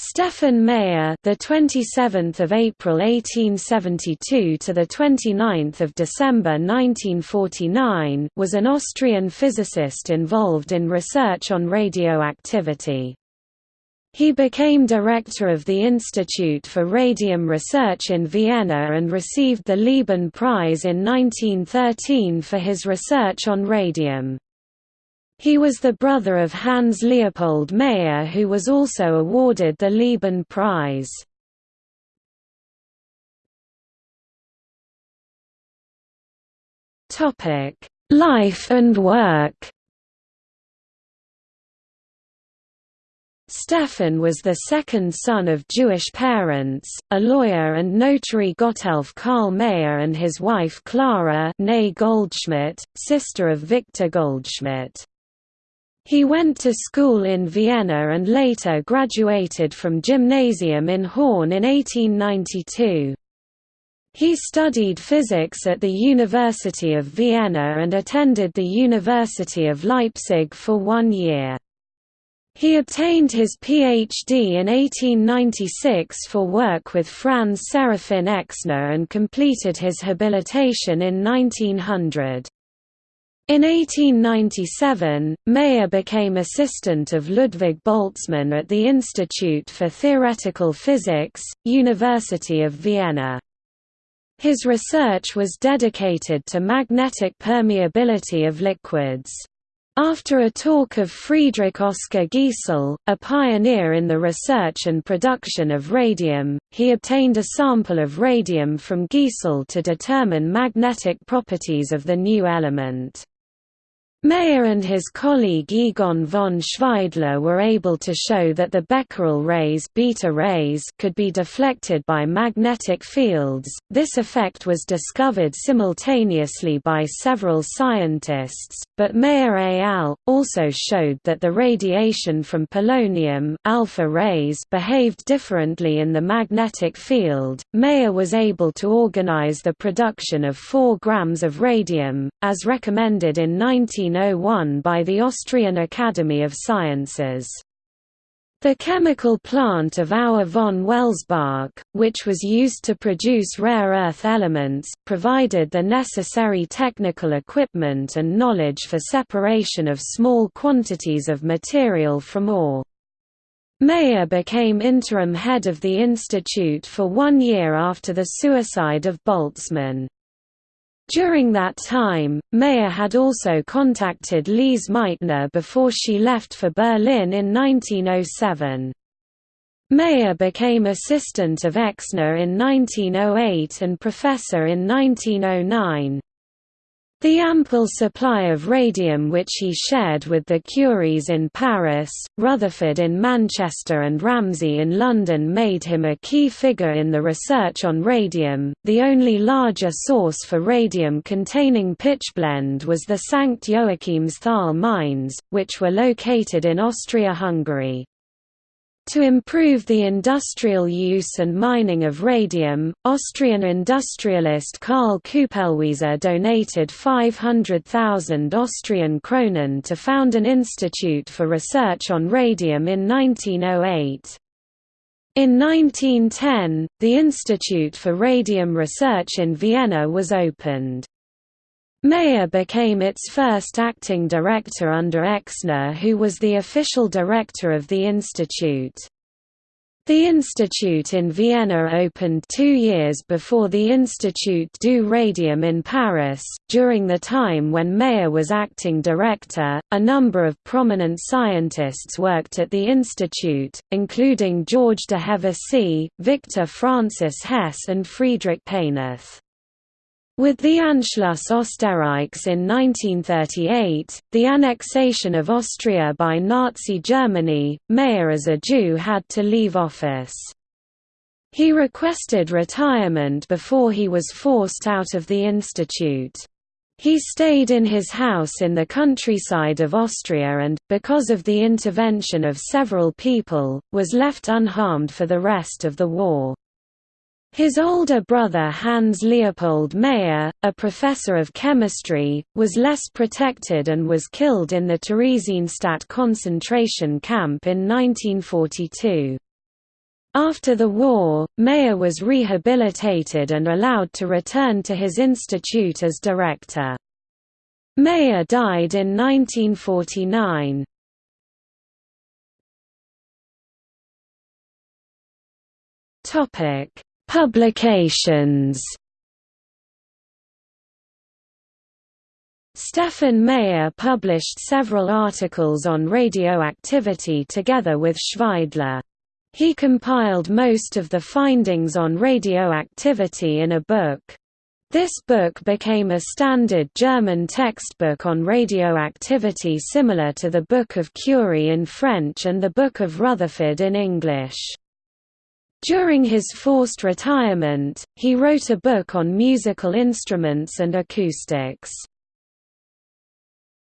Stefan Meyer, the 27th of April 1872 to the 29th of December 1949, was an Austrian physicist involved in research on radioactivity. He became director of the Institute for Radium Research in Vienna and received the Lieben Prize in 1913 for his research on radium. He was the brother of Hans Leopold Meyer who was also awarded the Lieben Prize. Life and work Stefan was the second son of Jewish parents, a lawyer and notary Gotthelf Karl Meyer and his wife Clara Goldschmidt, sister of Victor Goldschmidt. He went to school in Vienna and later graduated from gymnasium in Horn in 1892. He studied physics at the University of Vienna and attended the University of Leipzig for one year. He obtained his PhD in 1896 for work with Franz Serafin Exner and completed his habilitation in 1900. In 1897, Meyer became assistant of Ludwig Boltzmann at the Institute for Theoretical Physics, University of Vienna. His research was dedicated to magnetic permeability of liquids. After a talk of Friedrich Oskar Giesel, a pioneer in the research and production of radium, he obtained a sample of radium from Giesel to determine magnetic properties of the new element. Meyer and his colleague Egon von Schweidler were able to show that the Becquerel rays, beta rays could be deflected by magnetic fields. This effect was discovered simultaneously by several scientists, but Meyer et al. also showed that the radiation from polonium alpha rays behaved differently in the magnetic field. Meyer was able to organize the production of 4 grams of radium, as recommended in 19 1901 by the Austrian Academy of Sciences. The chemical plant of Auer von Welsbach, which was used to produce rare earth elements, provided the necessary technical equipment and knowledge for separation of small quantities of material from ore. Meyer became interim head of the institute for one year after the suicide of Boltzmann. During that time, Meyer had also contacted Lise Meitner before she left for Berlin in 1907. Meyer became assistant of Exner in 1908 and professor in 1909. The ample supply of radium which he shared with the Curies in Paris, Rutherford in Manchester and Ramsay in London made him a key figure in the research on radium. The only larger source for radium containing pitchblende was the St. Joachimsthal mines, which were located in Austria-Hungary. To improve the industrial use and mining of radium, Austrian industrialist Karl Kupelwieser donated 500,000 Austrian kronen to found an institute for research on radium in 1908. In 1910, the Institute for Radium Research in Vienna was opened. Meyer became its first acting director under Exner who was the official director of the institute. The institute in Vienna opened two years before the Institut du Radium in Paris. During the time when Meyer was acting director, a number of prominent scientists worked at the institute, including George de Hevesy, Victor Francis Hess, and Friedrich Paneth. With the Anschluss Österreichs in 1938, the annexation of Austria by Nazi Germany, Meyer as a Jew had to leave office. He requested retirement before he was forced out of the institute. He stayed in his house in the countryside of Austria and, because of the intervention of several people, was left unharmed for the rest of the war. His older brother Hans Leopold Meyer, a professor of chemistry, was less protected and was killed in the Theresienstadt concentration camp in 1942. After the war, Meyer was rehabilitated and allowed to return to his institute as director. Meyer died in 1949. Topic: Publications. Stefan Meyer published several articles on radioactivity together with Schweidler. He compiled most of the findings on radioactivity in a book. This book became a standard German textbook on radioactivity similar to the Book of Curie in French and the Book of Rutherford in English. During his forced retirement, he wrote a book on musical instruments and acoustics.